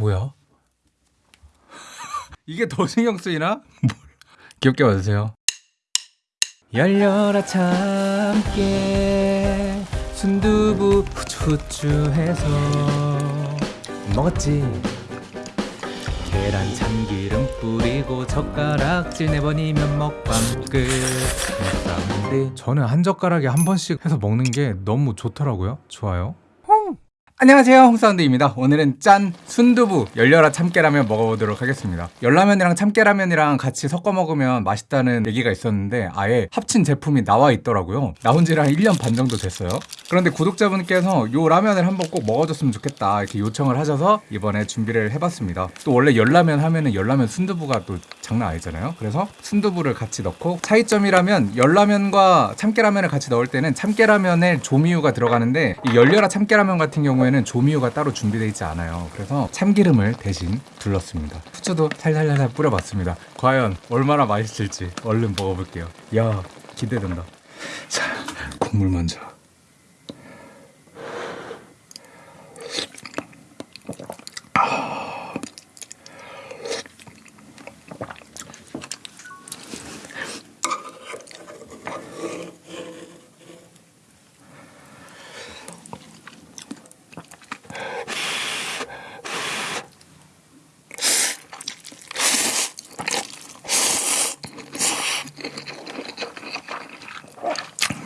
뭐야? 이게 더 신경 쓰이나? 뭘. 귀엽게 봐주세요. 열려라 참깨 순두부 후추후추해서 먹었지 계란 참기름 뿌리고 젓가락질 내버리면 먹방 끝 저는 한 젓가락에 한 번씩 해서 먹는 게 너무 좋더라고요 좋아요 안녕하세요. 홍사운드입니다. 오늘은 짠 순두부 열려라 참깨라면 먹어보도록 하겠습니다. 열라면이랑 참깨라면이랑 같이 섞어 먹으면 맛있다는 얘기가 있었는데 아예 합친 제품이 나와 있더라고요. 나온 지랑 1년 반 정도 됐어요. 그런데 구독자분께서 요 라면을 한번 꼭 먹어줬으면 좋겠다 이렇게 요청을 하셔서 이번에 준비를 해봤습니다. 또 원래 열라면 하면은 열라면 순두부가 또 장난 아니잖아요. 그래서 순두부를 같이 넣고 차이점이라면 열라면과 참깨라면을 같이 넣을 때는 참깨라면에 조미유가 들어가는데 이 열려라 참깨라면 같은 경우에는 조미유가 따로 준비되어 있지 않아요. 그래서 참기름을 대신 둘렀습니다. 후추도 살살살살 뿌려봤습니다. 과연 얼마나 맛있을지 얼른 먹어볼게요. 야 기대된다. 자 국물 먼저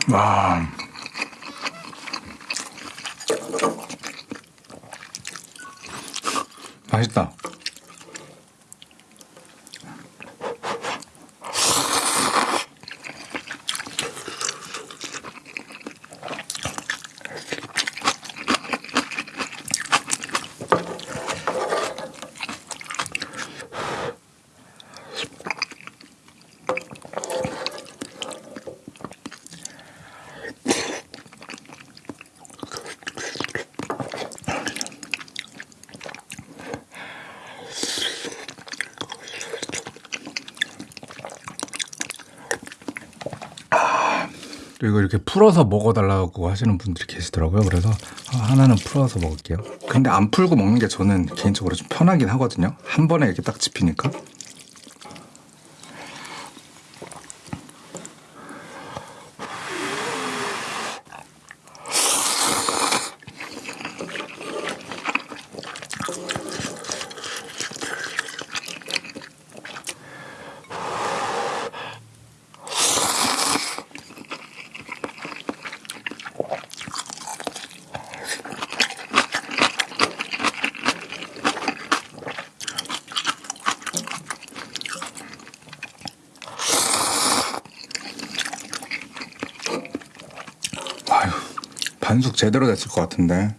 와. 맛있다. 또 이거 이렇게 풀어서 먹어달라고 하시는 분들이 계시더라고요. 그래서 하나는 풀어서 먹을게요. 근데 안 풀고 먹는 게 저는 개인적으로 좀 편하긴 하거든요. 한 번에 이렇게 딱 집히니까. 반숙 제대로 됐을 것 같은데.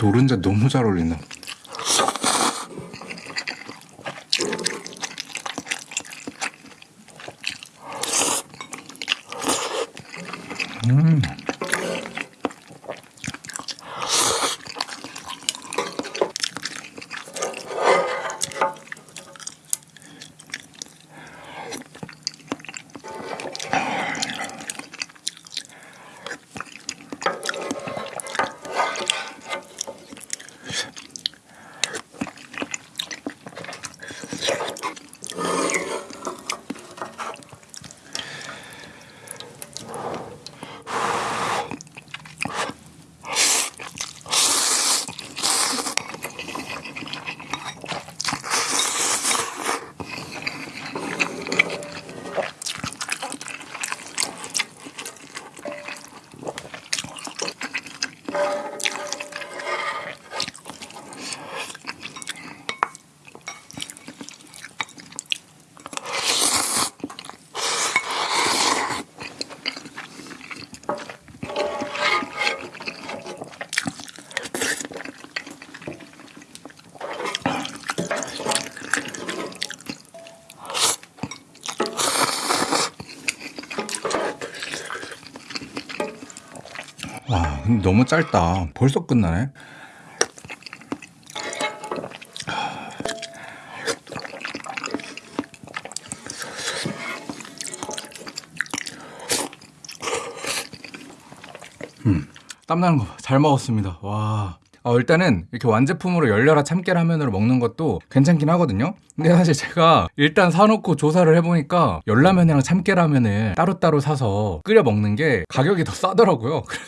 노른자 너무 잘 어울린다. 근데 너무 짧다. 벌써 끝나네. 음, 땀나는 거 잘 먹었습니다. 와. 어, 일단은 이렇게 완제품으로 열려라 참깨 라면으로 먹는 것도 괜찮긴 하거든요. 근데 사실 제가 일단 사놓고 조사를 해보니까 열라면이랑 참깨 라면을 따로따로 사서 끓여 먹는 게 가격이 더 싸더라고요. 그래서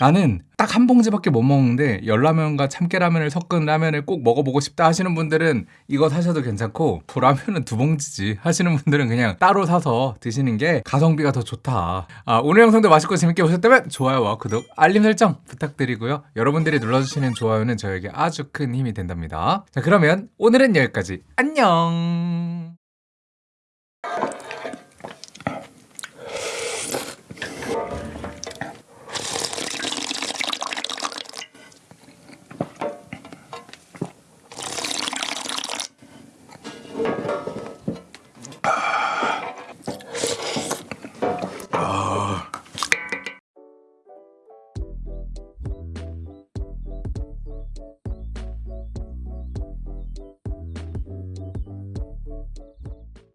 나는 딱 한 봉지밖에 못 먹는데 열라면과 참깨라면을 섞은 라면을 꼭 먹어보고 싶다 하시는 분들은 이거 사셔도 괜찮고 라면은 두 봉지지 하시는 분들은 그냥 따로 사서 드시는 게 가성비가 더 좋다. 아, 오늘 영상도 맛있고 재밌게 보셨다면 좋아요와 구독 알림 설정 부탁드리고요. 여러분들이 눌러주시는 좋아요는 저에게 아주 큰 힘이 된답니다. 자 그러면 오늘은 여기까지. 안녕